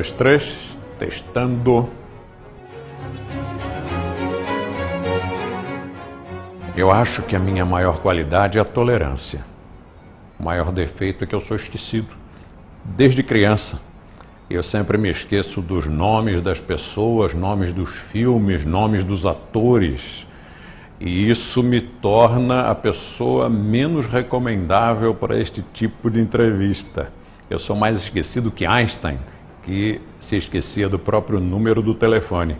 dois, três, testando. Eu acho que a minha maior qualidade é a tolerância. O maior defeito é que eu sou esquecido. Desde criança, eu sempre me esqueço dos nomes das pessoas, nomes dos filmes, nomes dos atores. E isso me torna a pessoa menos recomendável para este tipo de entrevista. Eu sou mais esquecido que Einstein, que se esquecia do próprio número do telefone.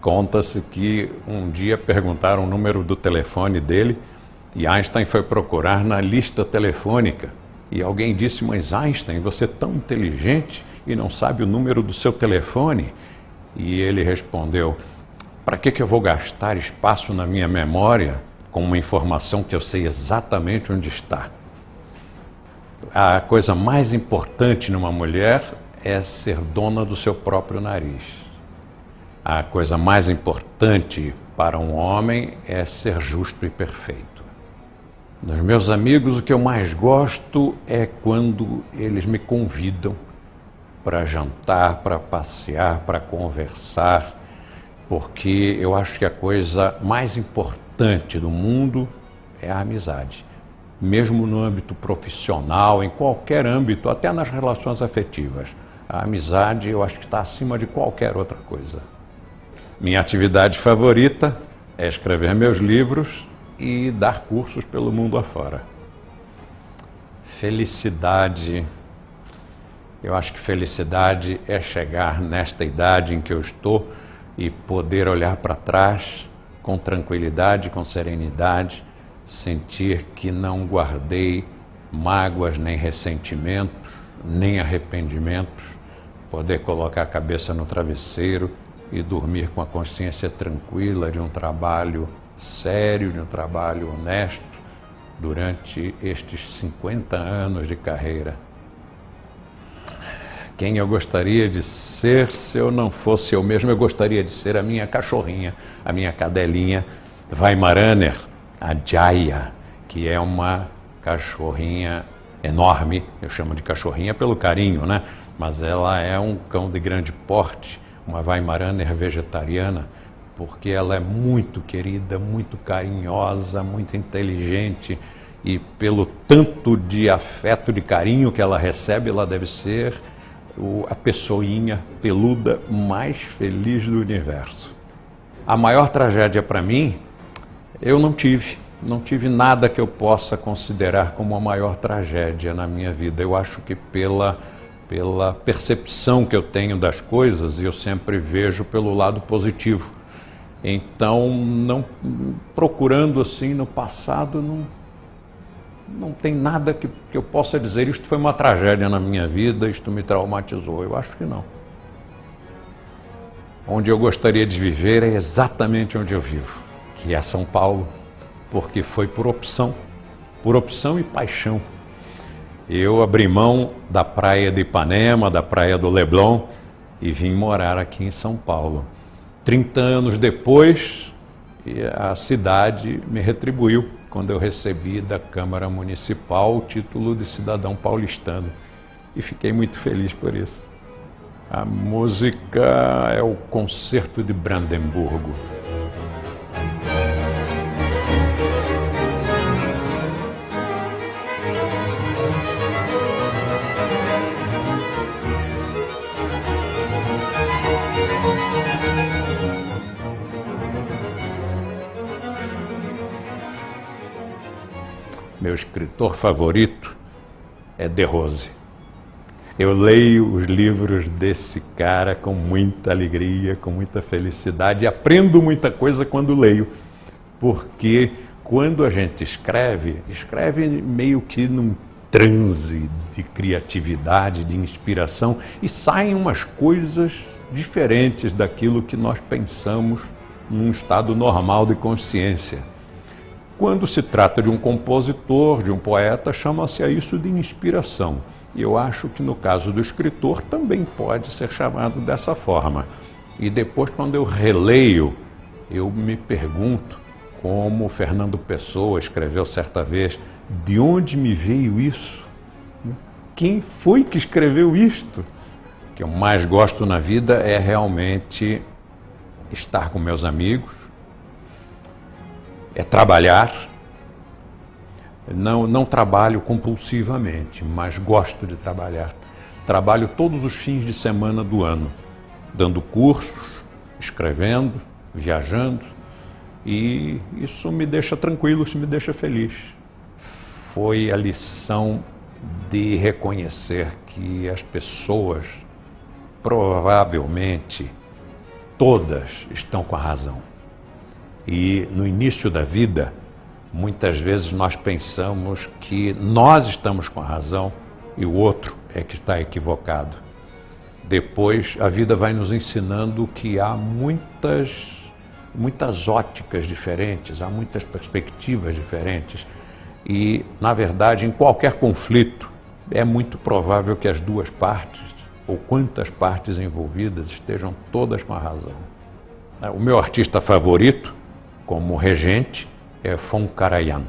Conta-se que um dia perguntaram o número do telefone dele e Einstein foi procurar na lista telefônica. E alguém disse: Mas Einstein, você é tão inteligente e não sabe o número do seu telefone? E ele respondeu: Para que, que eu vou gastar espaço na minha memória com uma informação que eu sei exatamente onde está? A coisa mais importante numa mulher é ser dona do seu próprio nariz. A coisa mais importante para um homem é ser justo e perfeito. Dos meus amigos, o que eu mais gosto é quando eles me convidam para jantar, para passear, para conversar, porque eu acho que a coisa mais importante do mundo é a amizade. Mesmo no âmbito profissional, em qualquer âmbito, até nas relações afetivas. A amizade eu acho que está acima de qualquer outra coisa. Minha atividade favorita é escrever meus livros e dar cursos pelo mundo afora. Felicidade. Eu acho que felicidade é chegar nesta idade em que eu estou e poder olhar para trás com tranquilidade, com serenidade, sentir que não guardei mágoas, nem ressentimentos, nem arrependimentos, poder colocar a cabeça no travesseiro e dormir com a consciência tranquila de um trabalho sério, de um trabalho honesto durante estes 50 anos de carreira. Quem eu gostaria de ser se eu não fosse eu mesmo? Eu gostaria de ser a minha cachorrinha, a minha cadelinha Weimaraner, a Jaya, que é uma cachorrinha enorme, eu chamo de cachorrinha pelo carinho, né? Mas ela é um cão de grande porte, uma Weimaraner vegetariana, porque ela é muito querida, muito carinhosa, muito inteligente e pelo tanto de afeto, de carinho que ela recebe, ela deve ser a pessoinha peluda mais feliz do universo. A maior tragédia para mim, eu não tive. Não tive nada que eu possa considerar como a maior tragédia na minha vida. Eu acho que pela pela percepção que eu tenho das coisas, eu sempre vejo pelo lado positivo. Então, não procurando assim no passado, não, não tem nada que, que eu possa dizer, isto foi uma tragédia na minha vida, isto me traumatizou. Eu acho que não. Onde eu gostaria de viver é exatamente onde eu vivo, que é São Paulo, porque foi por opção, por opção e paixão eu abri mão da praia de Ipanema, da praia do Leblon e vim morar aqui em São Paulo. 30 anos depois, a cidade me retribuiu quando eu recebi da Câmara Municipal o título de cidadão paulistano e fiquei muito feliz por isso. A música é o Concerto de Brandemburgo. Meu escritor favorito é De Rose. Eu leio os livros desse cara com muita alegria, com muita felicidade, e aprendo muita coisa quando leio, porque quando a gente escreve, escreve meio que num transe de criatividade, de inspiração, e saem umas coisas diferentes daquilo que nós pensamos num estado normal de consciência. Quando se trata de um compositor, de um poeta, chama-se a isso de inspiração. E eu acho que no caso do escritor também pode ser chamado dessa forma. E depois, quando eu releio, eu me pergunto, como Fernando Pessoa escreveu certa vez, de onde me veio isso? Quem foi que escreveu isto? que eu mais gosto na vida é realmente estar com meus amigos, é trabalhar. Não, não trabalho compulsivamente, mas gosto de trabalhar. Trabalho todos os fins de semana do ano, dando cursos, escrevendo, viajando, e isso me deixa tranquilo, isso me deixa feliz. Foi a lição de reconhecer que as pessoas, provavelmente, todas estão com a razão. E no início da vida, muitas vezes nós pensamos que nós estamos com a razão e o outro é que está equivocado. Depois a vida vai nos ensinando que há muitas muitas óticas diferentes, há muitas perspectivas diferentes e, na verdade, em qualquer conflito é muito provável que as duas partes ou quantas partes envolvidas estejam todas com a razão. O meu artista favorito, como regente, é Fon Karajan.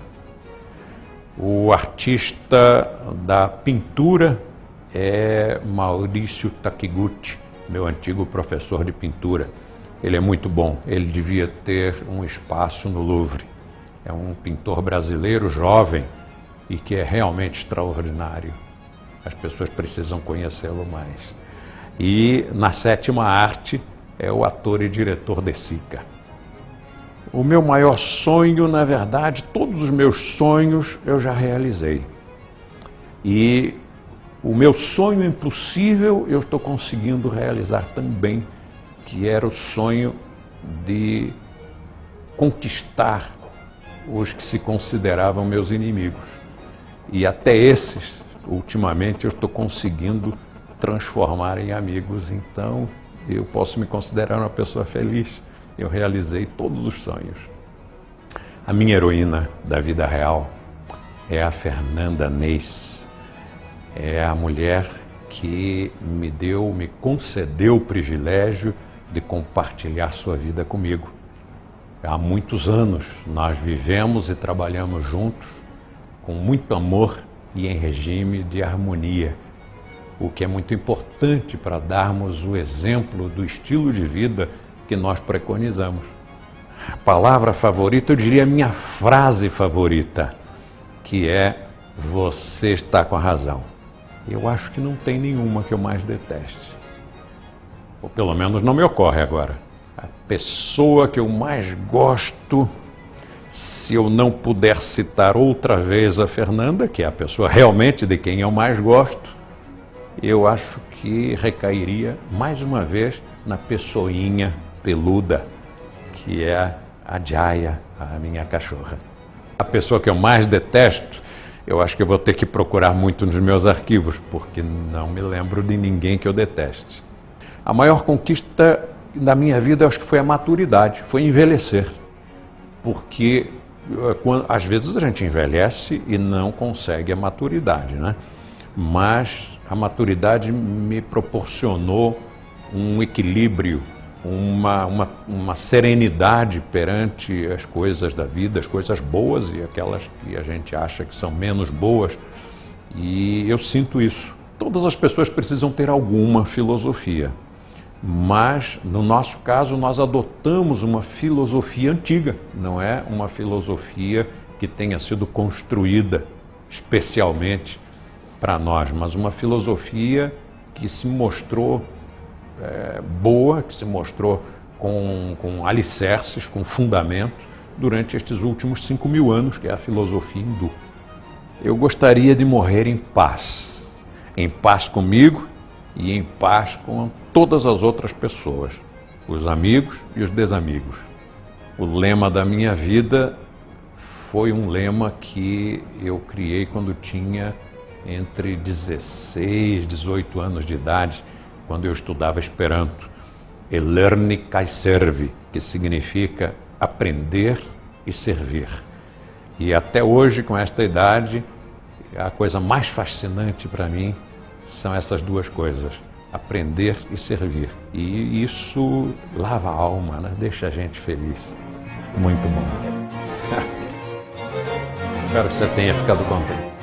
O artista da pintura é Maurício Takiguchi, meu antigo professor de pintura. Ele é muito bom, ele devia ter um espaço no Louvre. É um pintor brasileiro jovem e que é realmente extraordinário. As pessoas precisam conhecê-lo mais. E na sétima arte é o ator e diretor de Sica. O meu maior sonho, na verdade, todos os meus sonhos eu já realizei. E o meu sonho impossível eu estou conseguindo realizar também, que era o sonho de conquistar os que se consideravam meus inimigos. E até esses, ultimamente, eu estou conseguindo transformar em amigos. Então, eu posso me considerar uma pessoa feliz. Eu realizei todos os sonhos. A minha heroína da vida real é a Fernanda Neis. É a mulher que me deu, me concedeu o privilégio de compartilhar sua vida comigo. Há muitos anos nós vivemos e trabalhamos juntos com muito amor e em regime de harmonia, o que é muito importante para darmos o exemplo do estilo de vida que nós preconizamos. Palavra favorita, eu diria minha frase favorita, que é você está com a razão. Eu acho que não tem nenhuma que eu mais deteste. Ou pelo menos não me ocorre agora. A pessoa que eu mais gosto se eu não puder citar outra vez a Fernanda, que é a pessoa realmente de quem eu mais gosto, eu acho que recairia mais uma vez na pessoinha peluda, que é a Jaya, a minha cachorra. A pessoa que eu mais detesto, eu acho que eu vou ter que procurar muito nos meus arquivos, porque não me lembro de ninguém que eu deteste. A maior conquista da minha vida, eu acho que foi a maturidade, foi envelhecer porque eh, quando, às vezes a gente envelhece e não consegue a maturidade, né? Mas a maturidade me proporcionou um equilíbrio, uma, uma, uma serenidade perante as coisas da vida, as coisas boas e aquelas que a gente acha que são menos boas. E eu sinto isso. Todas as pessoas precisam ter alguma filosofia. Mas, no nosso caso, nós adotamos uma filosofia antiga, não é uma filosofia que tenha sido construída especialmente para nós, mas uma filosofia que se mostrou é, boa, que se mostrou com, com alicerces, com fundamentos, durante estes últimos cinco mil anos, que é a filosofia hindu. Eu gostaria de morrer em paz, em paz comigo e em paz com todas as outras pessoas, os amigos e os desamigos. O lema da minha vida foi um lema que eu criei quando tinha entre 16 e 18 anos de idade, quando eu estudava Esperanto. Elerni kai servi, que significa aprender e servir. E até hoje, com esta idade, a coisa mais fascinante para mim são essas duas coisas: aprender e servir. E isso lava a alma, né? deixa a gente feliz. Muito bom. Espero que você tenha ficado contente.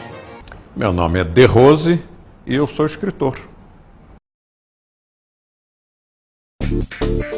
Meu nome é De Rose e eu sou escritor. thank you